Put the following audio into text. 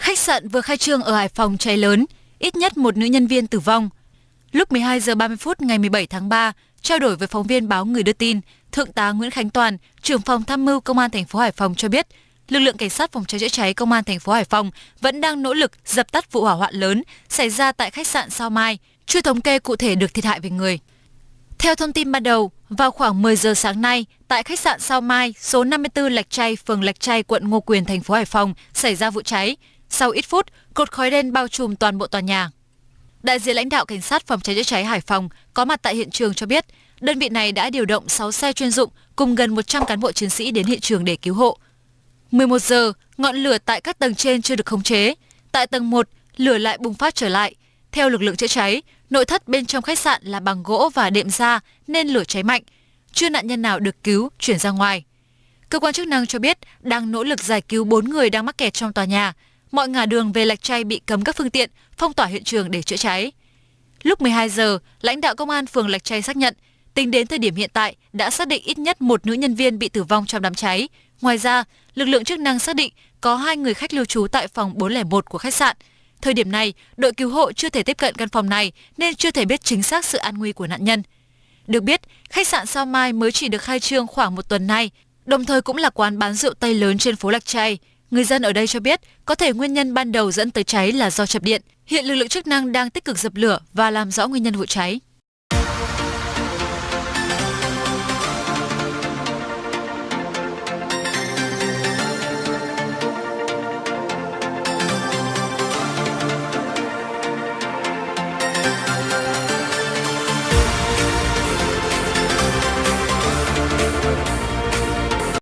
Khách sạn vừa khai trương ở Hải Phòng cháy lớn, ít nhất một nữ nhân viên tử vong. Lúc 12 giờ 30 phút ngày 17 tháng 3, trao đổi với phóng viên báo Người đưa tin, Thượng tá Nguyễn Khánh Toàn, trưởng phòng tham mưu Công an thành phố Hải Phòng cho biết, lực lượng cảnh sát phòng cháy chữa cháy Công an thành phố Hải Phòng vẫn đang nỗ lực dập tắt vụ hỏa hoạn lớn xảy ra tại khách sạn Sao Mai, chưa thống kê cụ thể được thiệt hại về người. Theo thông tin ban đầu, vào khoảng 10 giờ sáng nay, tại khách sạn Sao Mai, số 54 Lạch Tray, phường Lạch Tray, quận Ngô Quyền, thành phố Hải Phòng xảy ra vụ cháy. Sau ít phút, cột khói đen bao trùm toàn bộ tòa nhà. Đại diện lãnh đạo cảnh sát phòng cháy chữa cháy Hải Phòng có mặt tại hiện trường cho biết, đơn vị này đã điều động 6 xe chuyên dụng cùng gần 100 cán bộ chiến sĩ đến hiện trường để cứu hộ. 11 giờ, ngọn lửa tại các tầng trên chưa được khống chế. Tại tầng 1, lửa lại bùng phát trở lại. Theo lực lượng chữa cháy, nội thất bên trong khách sạn là bằng gỗ và đệm da nên lửa cháy mạnh. Chưa nạn nhân nào được cứu, chuyển ra ngoài. Cơ quan chức năng cho biết đang nỗ lực giải cứu 4 người đang mắc kẹt trong tòa nhà. Mọi ngả đường về Lạch Tray bị cấm các phương tiện, phong tỏa hiện trường để chữa cháy. Lúc 12 giờ, lãnh đạo công an phường Lạch Tray xác nhận, tính đến thời điểm hiện tại đã xác định ít nhất một nữ nhân viên bị tử vong trong đám cháy. Ngoài ra, lực lượng chức năng xác định có hai người khách lưu trú tại phòng 401 của khách sạn. Thời điểm này, đội cứu hộ chưa thể tiếp cận căn phòng này nên chưa thể biết chính xác sự an nguy của nạn nhân. Được biết, khách sạn Sao Mai mới chỉ được khai trương khoảng một tuần nay, đồng thời cũng là quán bán rượu Tây lớn trên phố Lạch Tray. Người dân ở đây cho biết, có thể nguyên nhân ban đầu dẫn tới cháy là do chập điện. Hiện lực lượng chức năng đang tích cực dập lửa và làm rõ nguyên nhân vụ cháy.